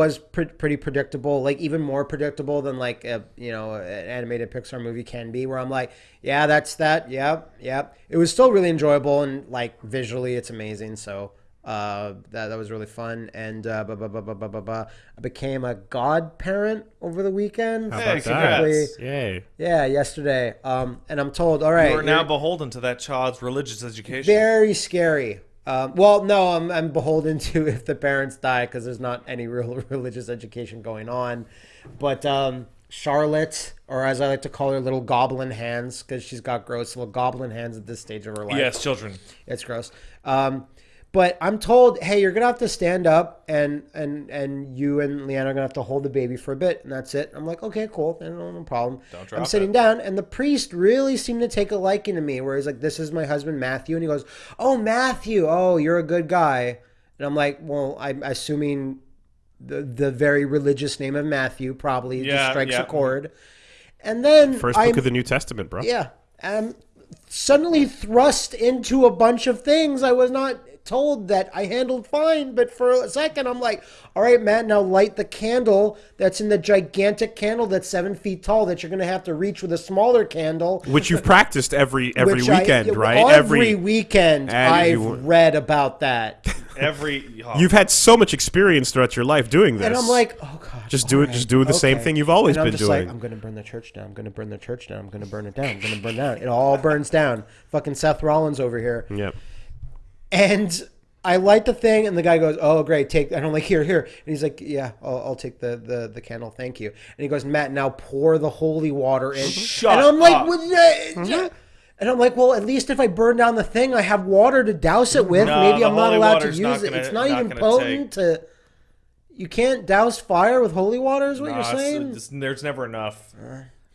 was pre- pretty predictable, like even more predictable than like a you know an animated Pixar movie can be. Where I'm like, yeah, that's that. Yep, yep. It was still really enjoyable and like visually, it's amazing. So uh, that that was really fun. And uh, ba, ba, ba, ba, ba, ba, ba. I became a godparent over the weekend. How Hey, about that? congrats. Yay. Yeah, yesterday. Um, and I'm told, all right, You are now you're- beholden to that child's religious education. very scary. Um, well, no, I'm, I'm beholden to if the parents die because there's not any real religious education going on. But um, Charlotte, or as I like to call her, little goblin hands, because she's got gross little goblin hands at this stage of her life. yes, children. It's gross. Um, but I'm told, hey, you're gonna have to stand up, and and and you and Leanna are gonna have to hold the baby for a bit, and that's it. I'm like, okay, cool, no, no problem. Don't I'm sitting it. down, and the priest really seemed to take a liking to me, where he's like, this is my husband Matthew, and he goes, oh Matthew, oh you're a good guy, and I'm like, well, I'm assuming the the very religious name of Matthew probably just Yeah, strikes yeah. a chord, and then 1st I'm, book of the New Testament, bro. yeah. I'm suddenly thrust into a bunch of things I was not told that I handled fine, but for a second I'm like, all right, Matt, now light the candle that's in the gigantic candle that's seven feet tall that you're gonna have to reach with a smaller candle. Which you've practiced every every which I- weekend, yeah, right? Every, weekend I've you- read about that. Every oh, You've had so much experience throughout your life doing this. And I'm like, oh god. Just do it- all just do the same thing you've always And I'm been just doing. Like, I'm gonna burn the church down. I'm gonna burn the church down. I'm gonna burn it down. I'm gonna burn it down. It all burns down. Fucking Seth Rollins over here. yeah. And I light the thing, and the guy goes, "Oh, great, take." And I'm like, "Here, here." And he's like, "Yeah, I'll, I'll take the, the the candle, thank you." And he goes, "Matt, now pour the holy water in." Shut and I'm like, up. "What the-" mm-hmm. And I'm like, well, at least if I burn down the thing, I have water to douse it with. No, Maybe I'm not allowed to use not it. gonna- It's not, not even gonna potent to. You can't douse fire with holy water, is what Nah, you're saying? it's- there's never enough.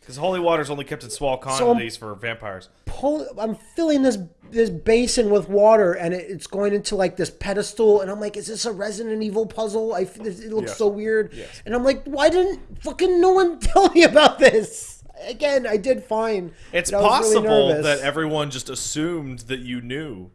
Because holy water is only kept in small I'm- quantities for vampires. pull I'm filling this this basin with water and it, it's going into like this pedestal and I'm like is this a Resident Evil puzzle I f- it looks Yes. so weird Yes. and I'm like why didn't fucking no one tell me about this again I did fine It's but I was really possible that everyone just assumed that you knew.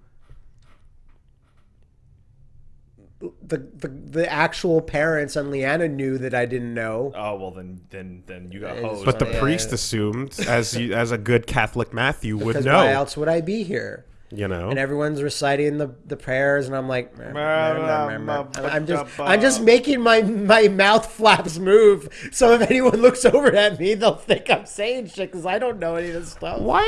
The, the the actual parents and Leanna knew that I didn't know Oh well, then then then you got It's- hosed. But the Yeah, priest yeah. assumed, as you, as a good Catholic Matthew would because know, why else would I be here you know. and everyone's reciting the, the prayers and I'm like I'm just I'm just making my my mouth flaps move so if anyone looks over at me they'll think I'm saying shit because I don't know any of this stuff. Why?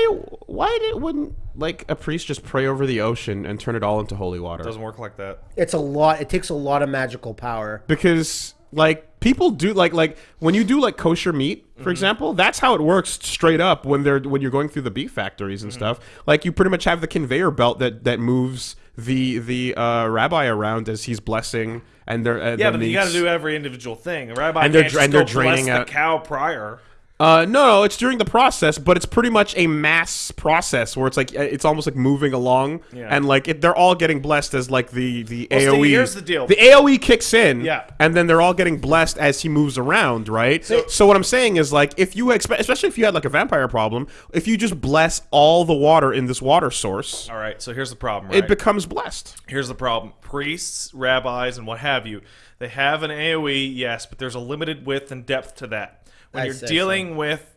Why did wouldn't like a priest just pray over the ocean and turn it all into holy water? it doesn't work like that. It's a lot. It takes a lot of magical power. because like people do like like when you do like kosher meat for example that's how it works straight up when they're when you're going through the beef factories and stuff like you pretty much have the conveyor belt that that moves the the uh, rabbi around as he's blessing and they're uh, Yeah, but you got to do every individual thing. A rabbi And they're and they're draining the out- cow prior. Uh, no, no, it's during the process, but it's pretty much a mass process where it's like uh, it's almost like moving along, Yeah. and like it, they're all getting blessed as like the the Well, AOE. here's the deal. The AOE kicks in, Yeah. and then they're all getting blessed as he moves around, right? So, what I'm saying is like if you expect, especially if you had like a vampire problem, if you just bless all the water in this water source, All right, so here's the problem. Right? it becomes blessed. Here's the problem. Priests, rabbis, and what have you, they have an AoE, yes, but there's a limited width and depth to that. When I you're say dealing with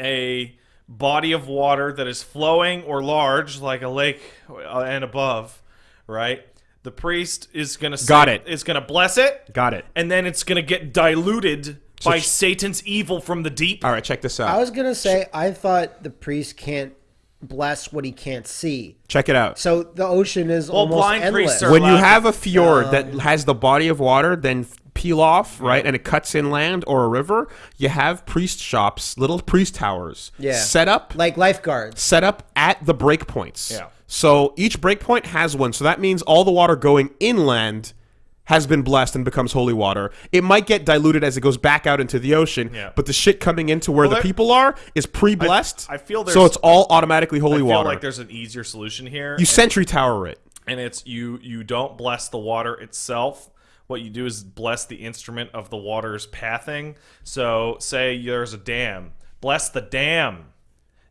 a body of water that is flowing or large, like a lake uh, and above, right? The priest is gonna say, Got it. Is gonna bless it, Got it. and then it's gonna get diluted by ch- Satan's evil from the deep. All right, check this out. I was gonna say I thought the priest can't bless what he can't see. check it out. So the ocean is almost blind endless. when you have a fjord that has the body of water then f- peel off right and it cuts inland or a river you have priest shops little priest towers Yeah. set up like lifeguards. set up at the breakpoints Yeah. so each breakpoint has one so that means all the water going inland has been blessed and becomes holy water. It might get diluted as it goes back out into the ocean, Yeah. but the shit coming into where Well, the people are is pre-blessed. I feel so it's all automatically holy I feel water. like there's an easier solution here. you sentry tower it. and it's you you don't bless the water itself what you do is bless the instrument of the water's pathing. So say there's a dam. Bless the dam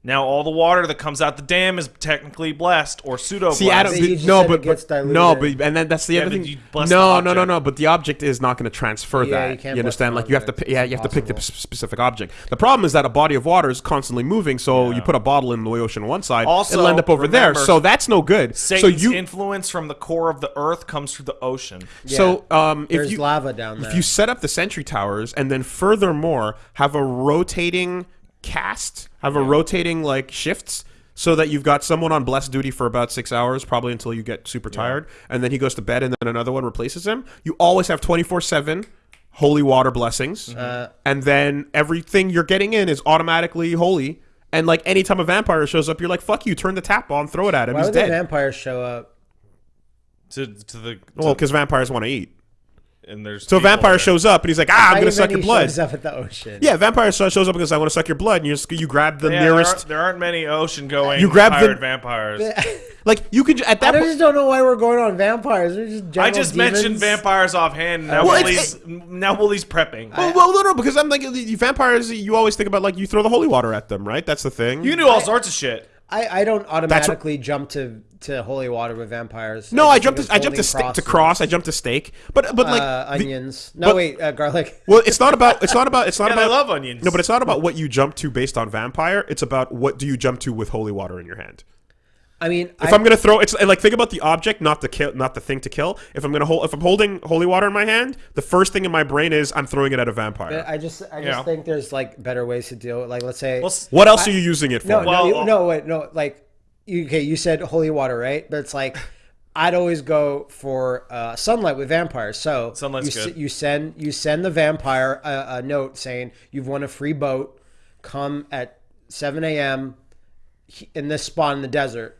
Now all the water that comes out the dam is technically blessed or pseudo blessed. See, Adam, But you the- just no, but, but no, but and then that's the Yeah, other thing. No, no, no, no. But the object is not going to transfer Yeah, that. you You, can't bless understand? Like you have to, yeah, you have to pick the p- specific object. The problem is that a body of water is constantly moving. So Yeah. you put a bottle in the ocean on one side, Also, it'll end up over there. So that's no good. Satan's so you, influence from the core of the earth comes through the ocean. so um, if There's you lava down there. if you set up the sentry towers and then furthermore have a rotating cast, have a rotating like shifts so that you've got someone on blessed duty for about six hours, probably until you get super tired, and then he goes to bed and then another one replaces him. You always have 24 7 holy water blessings. Uh, and then everything you're getting in is automatically holy. And like anytime a vampire shows up, you're like, fuck you, turn the tap on, throw it at him, Why he's would the dead. vampires show up? To, to the to, well, because vampires want to eat. And there's So a vampire there. shows up and he's like, ah, I'm going to suck your blood. shows up at the ocean. Yeah, vampire shows up because I want to suck your blood, and you just you grab the Yeah, there nearest. aren't, there aren't many ocean going You grab the- pirate vampires. Like you could at I that point. just don't know why we're going on vampires. They're just I just demons. mentioned vampires offhand. Now Well, Willie's now Willie's prepping. Well, well, no, no, because I'm like the- the vampires. You always think about like you throw the holy water at them, right? That's the thing. you can do all sorts of shit. I, I don't automatically jump to, to holy water with vampires. no, I just jumped. To, I jumped to it's stick to cross. I jumped to steak. But but like uh, the- onions. no, but- wait, uh, garlic. well, it's not about. It's not about. It's not And I about. love onions. No, but it's not about what you jump to based on vampire. It's about what do you jump to with holy water in your hand. I mean, If I, am gonna throw, it's like think about the object, not the kill, not the thing to kill. If I'm gonna hold, if I'm holding holy water in my hand, the first thing in my brain is I'm throwing it at a vampire. I just I just Yeah. think there's like better ways to deal. with Like let's say Well, what else are you using it for? no, Well, no, you- uh, no, wait, no, like you, okay, you said holy water, right? But it's like I'd always go for uh, sunlight with vampires. So Sunlight's you, good. you send you send the vampire a, a note saying you've won a free boat. Come at 7 a.m. in this spot in the desert,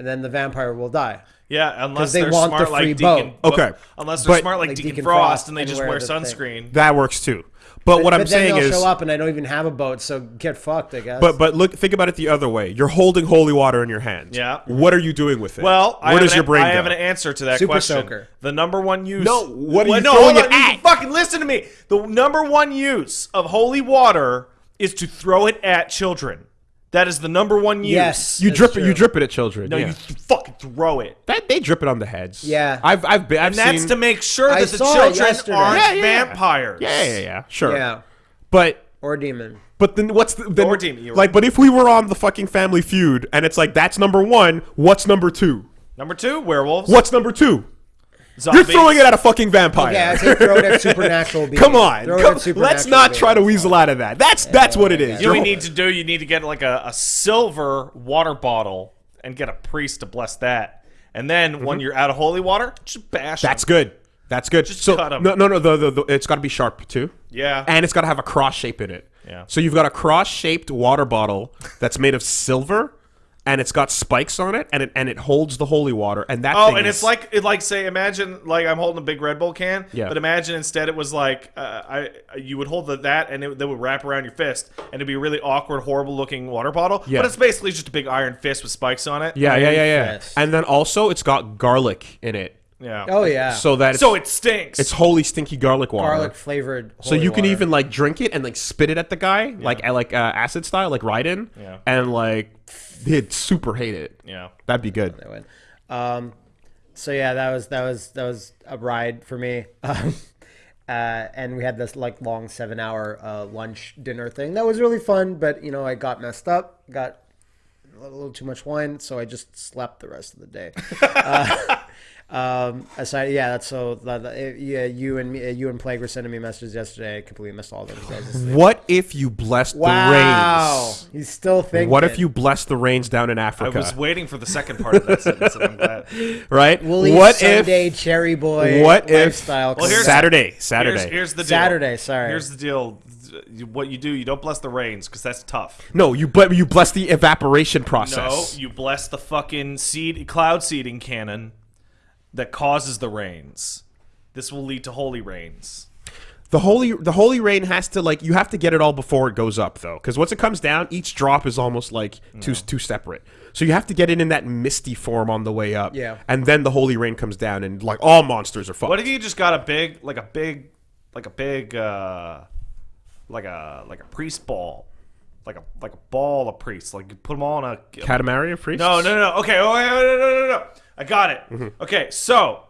and then the vampire will die. Yeah, unless they they're want smart the like free Deacon. boat. Okay, Unless they're but- smart like, Like Deacon, Deacon Frost, Frost and they and just wear wear the thing. sunscreen. that works too. But what I'm but saying then they'll is, show up, and I don't even have a boat, so get fucked, I guess. But but look, think about it the other way. You're holding holy water in your hand. Yeah. What are you doing with it? Well, I where have does your brain I go? have an answer to that Super question. soaker. The number one use. No, what are Well, you no, throwing hold it at? Fucking listen to me. The number one use of holy water is to throw it at children. That is the number one use. yes, you that's drip it. You drip it at children. No, yeah. you fucking throw it. that they drip it on the heads. Yeah. I've I've been. I've And that's seen. to make sure I that the children aren't Yeah, yeah, yeah. vampires. yeah, yeah, yeah, sure. Yeah, But or demon. but then what's the then, Or demon, you're like? right. But if we were on the fucking Family Feud and it's like that's number one, what's number two? Number two, werewolves. What's number two? Zombies. You're throwing it at a fucking vampire. Yeah, I say throw it at supernatural being. Come on, Throw it come- at supernatural let's not being. try to weasel out of that. That's that's what it is. You know what you need to do? You need to get like a, a silver water bottle and get a priest to bless that. And then when you're out of holy water, just bash. Mm-hmm. Good. That's good. so cut 'em. no, no, no. The, the, the it's got to be sharp too. Yeah. and it's got to have a cross shape in it. Yeah. So you've got a cross-shaped water bottle that's made of silver, and it's got spikes on it, and it and it holds the holy water. And that. Oh, thing and is- it's like it like say imagine like I'm holding a big Red Bull can, Yeah. but imagine instead it was like uh, I you would hold the, that and it, they would wrap around your fist and it'd be a really awkward, horrible looking water bottle. Yeah. But it's basically just a big iron fist with spikes on it. Yeah, yeah, yeah, yeah. Fist. And then also it's got garlic in it, yeah. Oh yeah. so that it's, so it stinks. it's holy stinky garlic water. garlic flavored. So you can even like drink it and like spit it at the guy, like like uh, acid style, like Raiden, Yeah. and like he'd super hate it. yeah. That'd be good. I win. Um, so yeah, that was that was that was a ride for me. Um, uh, and we had this like long seven hour uh, lunch dinner thing that was really fun. But you know, I got messed up, got a little too much wine, so I just slept the rest of the day. uh, um, aside, yeah, that's so. The, the, yeah, you and me, you and Plague were sending me messages yesterday. I completely missed all of them. 'cause I was asleep. What if you blessed Wow, the rains? he's still thinking. What if you blessed the rains down in Africa? I was waiting for the second part of that sentence, and I'm glad. right? Woolly what Sunday if? cherry boy What if? lifestyle? Well, here's- Saturday, Saturday. Here's, here's the deal. Saturday, sorry. Here's the deal. What you do, you don't bless the rains because that's tough. no, you but you bless the evaporation process. No, process. you bless the fucking seed cloud seeding cannon that causes the rains. This will lead to holy rains. The holy the holy rain has to like you have to get it all before it goes up though, because once it comes down, each drop is almost like two two separate. So you have to get it in that misty form on the way up. Yeah. and then the holy rain comes down, and like all monsters are fucked. What if you just got a big, like a big, like a big, uh, like a like a priest ball, like a like a ball of priests. Like you put them all in a Katamari of priests? no no no okay oh no no no no no I got it. Mm-hmm. Okay, so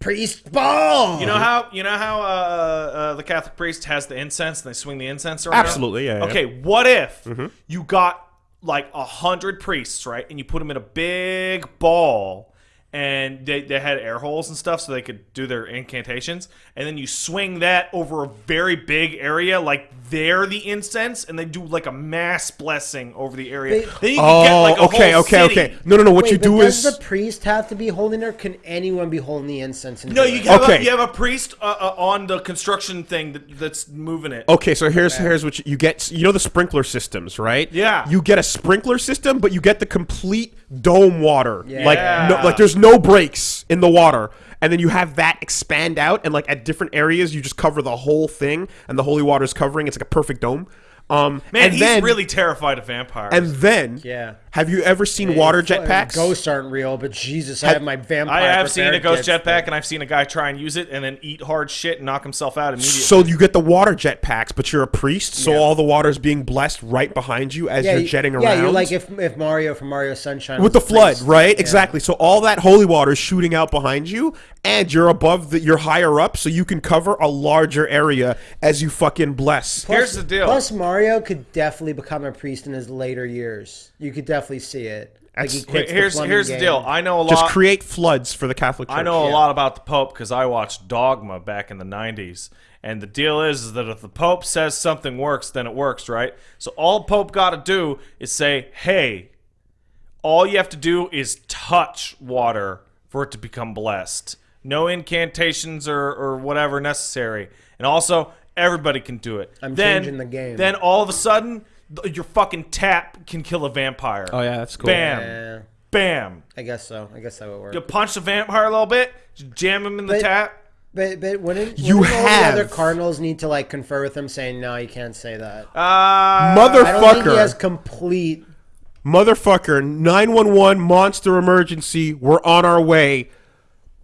Priest ball. you know how you know how uh, uh, the Catholic priest has the incense and they swing the incense around. Absolutely, yeah, Mm-hmm. yeah. Okay, what if you got like a hundred priests, right, and you put them in a big ball, and they, they had air holes and stuff so they could do their incantations, and then you swing that over a very big area, like they're the incense, and they do like a mass blessing over the area. They- then you can get Oh, like a okay, whole okay, city. okay. No, no, no. What Wait, you do does is the priest have to be holding it, or can anyone be holding the incense? And No, do you have, Okay. a, you have a priest uh, uh, on the construction thing that, that's moving it. Okay, so here's here's what you, you get. You know the sprinkler systems, right? Yeah. You get a sprinkler system, but you get the complete dome water. Like no, Yeah. like there's no breaks in the water, and then you have that expand out, and like at different areas, you just cover the whole thing, and the holy water is covering. It's like a perfect dome. Um, Man, and he's then, really terrified of vampires. And then, Yeah. Have you ever seen water Fucking jetpacks? Ghosts aren't real, but Jesus, I have my vampire. I have seen a ghost jetpack, and I've seen a guy try and use it and then eat hard shit and knock himself out immediately. So you get the water jetpacks, but you're a priest, so Yeah. all the water's being blessed right behind you as Yeah, you're you- jetting around. Yeah, you're like if, if Mario from Mario Sunshine with the was a FLUDD, priest. right? Yeah. Exactly. So all that holy water is shooting out behind you, and you're above the, you're higher up, so you can cover a larger area as you fucking bless. Here's the deal. Plus, Mario could definitely become a priest in his later years. You could definitely see it. Like he That's- here's the plumbing here's the deal. I know a lot. Just create floods for the Catholic Church. I know a Yeah. lot about the Pope because I watched Dogma back in the 90s. And the deal is, is that if the Pope says something works, then it works, right? So all Pope got to do is say, hey, all you have to do is touch water for it to become blessed. No incantations or, or whatever necessary. And also, everybody can do it. I'm then, changing the game. Then all of a sudden, th- your fucking tap can kill a vampire. Oh yeah, that's cool. Bam. Yeah, Bam. I guess so. I guess that would work. You punch the vampire a little bit, jam him in the But- tap. But but wouldn't, You wouldn't all the other cardinals need to like confer with him, saying no, you can't say that. Uh, I don't think he Motherfucker. has complete. Motherfucker, 911 monster emergency. We're on our way.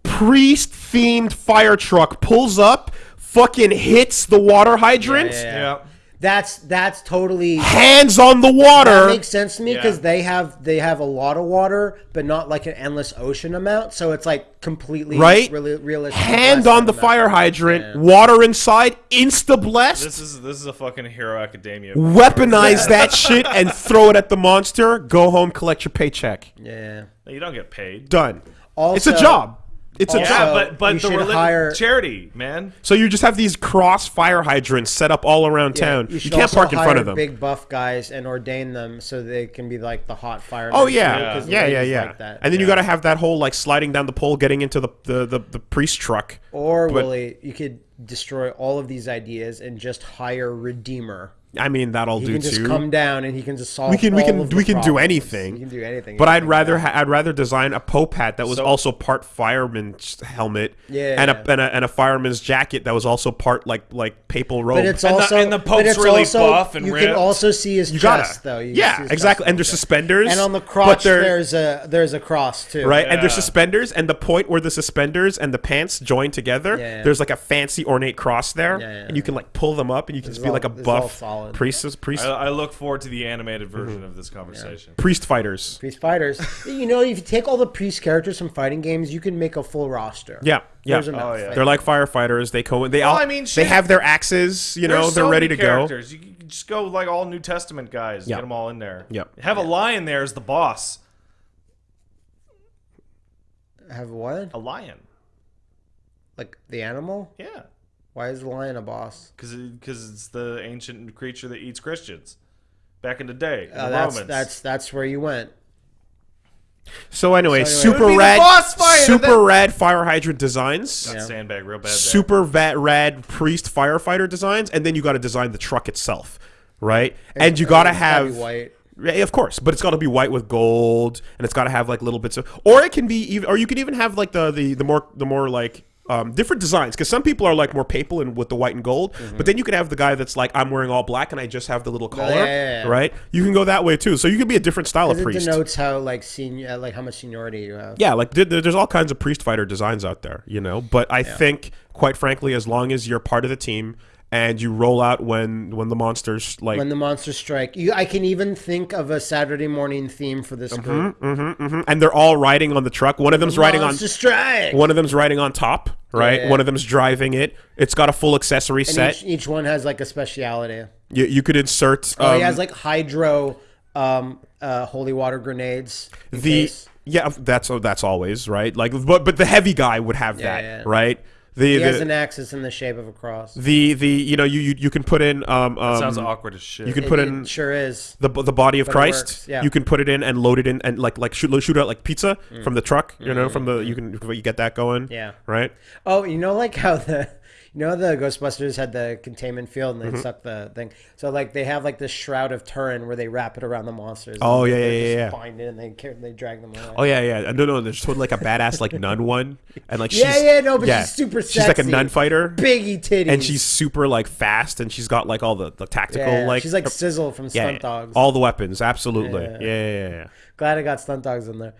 Priest themed fire truck pulls up, fucking hits the water hydrant, Yeah, yeah, yeah. That's that's totally. hands on the water. That makes sense to me because Yeah. they have they have a lot of water, but not like an endless ocean amount. So it's like completely Right? really realistic. Hand on the amount. fire hydrant, Yeah. water inside, insta blessed. This is this is a fucking Hero Academia. Weaponize that shit and throw it at the monster. Go home, collect your paycheck. Yeah. You don't get paid. Done. Also, it's a job. It's a also- job. Yeah, but but the should relig- hire- charity, man. So you just have these cross fire hydrants set up all around Yeah, town. You, You, can't park in front of them. Big buff guys and ordain them so they can be like the hot fire. Oh yeah, because yeah, yeah, ladies yeah. like that. and then you got to have that whole like sliding down the pole, getting into the the the, the priest truck. Or But- Willie, you could destroy all of these ideas and just hire Redeemer. I mean, that'll He do can just too. come down and he can just solve. we can we can of the we can do anything. He can do anything. But I'd rather ha- I'd rather design a pope hat that was So- also part fireman's helmet, Yeah. and a and a and a fireman's jacket that was also part like like papal robe. But it's And the- also and the but Pope's it's really also- buff and you ripped. can also see his you gotta, chest though. You yeah, his exactly. And there's okay. suspenders, And on the but there's a there's a cross too. right? And there's suspenders, and the point where the suspenders and the pants join together, Yeah, yeah. there's like a fancy ornate cross there, Yeah, yeah, and you can like pull them up, and you can just be like a this is buff solid. priest, priest, I, I look forward to the animated version Mm-hmm. of this conversation. priest fighters. Priest fighters. you know, if you take all the priest characters from fighting games, you can make a full roster. Yeah, yeah. There's enough. Oh, yeah. They're like firefighters. They co. They all. I mean, they have their axes. You know, There's they're so ready many to go. characters. You can just go like all New Testament guys. Yeah. Get them all in there. Yep. Have a lion there as the boss. have what? A lion. Like the animal? Yeah. Why is the lion a boss? Because because it's the ancient creature that eats Christians. Back in the day, Uh, the that's Romans. that's that's where you went. So anyway, So anyway- super It would be the rad, boss fight, and super then- rad fire hydrant designs. Got Yeah. sandbag real bad. There. super vat rad priest firefighter designs, and then you got to design the truck itself, right? and you got to It's gotta be have white. Yeah, of course, but it's got to be white with gold, and it's got to have like little bits of, or it can be even, or you can even have like the the the more the more like um, different designs because some people are like more papal and with the white and gold, but then you could have the guy that's like I'm wearing all black and I just have the little collar, yeah, yeah, yeah. right? You can go that way too, so you can be a different style of It priest. denotes how like senior, like how much seniority you have. Yeah, like there- there's all kinds of priest fighter designs out there, you know. But I think, quite frankly, as long as you're part of the team and you roll out when when the monsters like when the monsters strike. You, I can even think of a Saturday morning theme for this group. Mhm, and they're all riding on the truck. One of them's riding on strike. one of them's riding on top, right? Yeah. One of them's driving it. It's got a full accessory And set. each, each one has like a speciality. you, you could insert Oh, um, he has like hydro, um, uh, holy water grenades. the case. yeah that's oh, that's always right. Like but but the heavy guy would have that, yeah. right? The he the, has an axis in the shape of a cross. the the you know you you, you can put in um, um Sounds awkward as shit. you can put in it sure is. the the body of it Christ. yeah. You can put it in and load it in and like like shoot shoot out like pizza Mm. from the truck. You know, from the you can you get that going. Yeah. Right. Oh, you know, like how the you know the Ghostbusters had the containment field and Mm-hmm. they suck the thing. So like they have like this shroud of Turin where they wrap it around the monsters. Oh, and yeah, they yeah, yeah, yeah. Bind it and they carry, they drag them away. Oh yeah, yeah. No, no. There's totally like a badass like nun one, and like Yeah, she's, yeah, no, but she's super Sexy, She's like a nun fighter, Biggie titties. and she's super like fast, and she's got like all the the tactical yeah, like she's like Sizzle from Stunt yeah. Dawgs. all the weapons. Absolutely. Yeah. Yeah, yeah, yeah. yeah. Glad I got Stunt Dawgs in there.